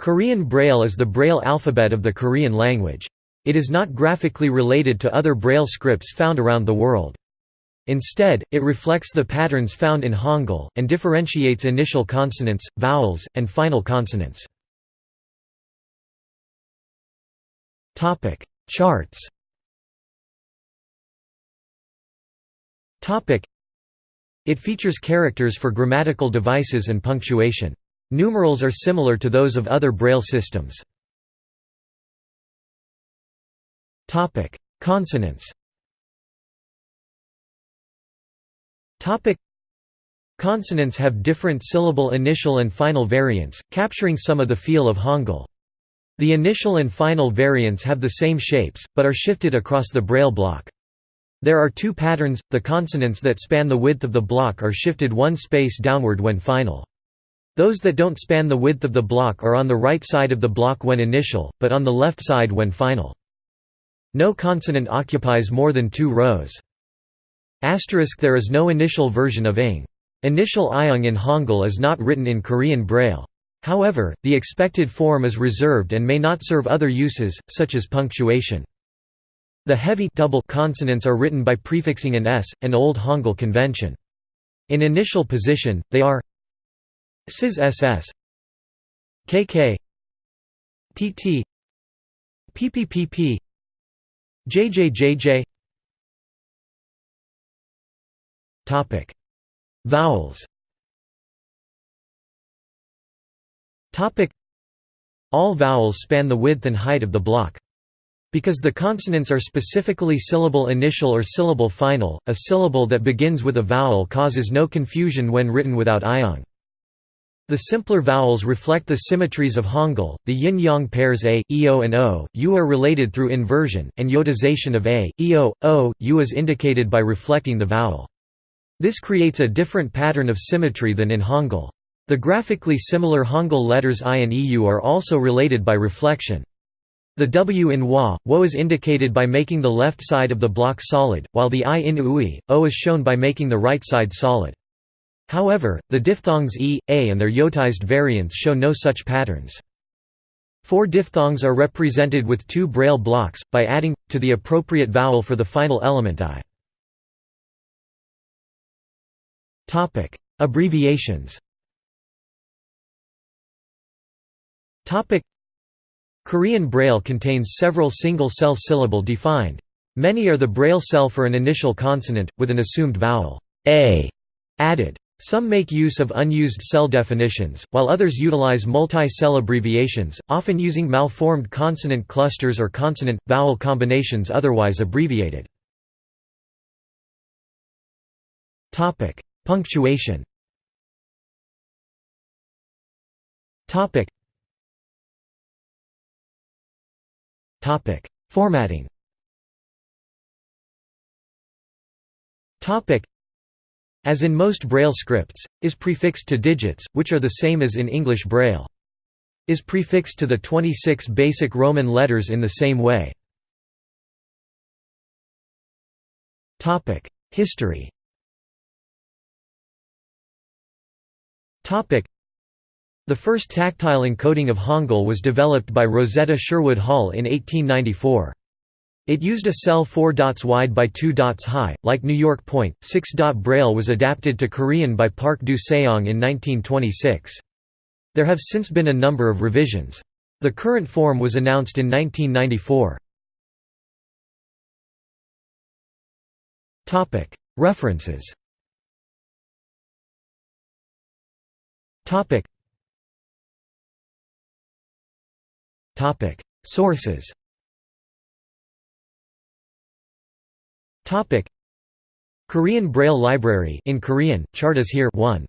Korean Braille is the Braille alphabet of the Korean language. It is not graphically related to other Braille scripts found around the world. Instead, it reflects the patterns found in Hangul, and differentiates initial consonants, vowels, and final consonants. Charts It features characters for grammatical devices and punctuation. Numerals are similar to those of other Braille systems. Consonants Consonants have different syllable initial and final variants, capturing some of the feel of Hangul. The initial and final variants have the same shapes, but are shifted across the Braille block. There are two patterns, the consonants that span the width of the block are shifted one space downward when final. Those that don't span the width of the block are on the right side of the block when initial, but on the left side when final. No consonant occupies more than two rows. Asterisk there is no initial version of ing. Initial ieung in Hangul is not written in Korean Braille. However, the expected form is reserved and may not serve other uses, such as punctuation. The heavy double consonants are written by prefixing an s, an Old Hangul convention. In initial position, they are SIS SS KK TT PPPP JJJJ Topic. Vowels. Topic. All vowels span the width and height of the block. Because the consonants are specifically syllable initial or syllable final, a syllable that begins with a vowel causes no confusion when written without ieung. The simpler vowels reflect the symmetries of Hangul, the yin-yang pairs a, eo and o, u are related through inversion, and yodization of a, eo, o, u is indicated by reflecting the vowel. This creates a different pattern of symmetry than in Hangul. The graphically similar Hangul letters i and eu are also related by reflection. The w in wa, wo is indicated by making the left side of the block solid, while the i in ui, o is shown by making the right side solid. However, the diphthongs e, a and their yotized variants show no such patterns. Four diphthongs are represented with two braille blocks, by adding, to the appropriate vowel for the final element i. Abbreviations Korean Braille contains several single-cell syllable defined. Many are the Braille cell for an initial consonant, with an assumed vowel a added. Some make use of unused cell definitions, while others utilize multi-cell abbreviations, often using malformed consonant clusters or consonant-vowel combinations otherwise abbreviated. Topic: Punctuation Topic. Topic: Formatting as in most Braille scripts, is prefixed to digits, which are the same as in English Braille. Is prefixed to the 26 basic Roman letters in the same way. History The first tactile encoding of Hangul was developed by Rosetta Sherwood Hall in 1894. It used a cell 4 dots wide by 2 dots high, like New York Point. 6-dot Braille was adapted to Korean by Park Du-seong in 1926. There have since been a number of revisions. The current form was announced in 1994. References Sources Korean Braille Library in Korean, Chartas here 1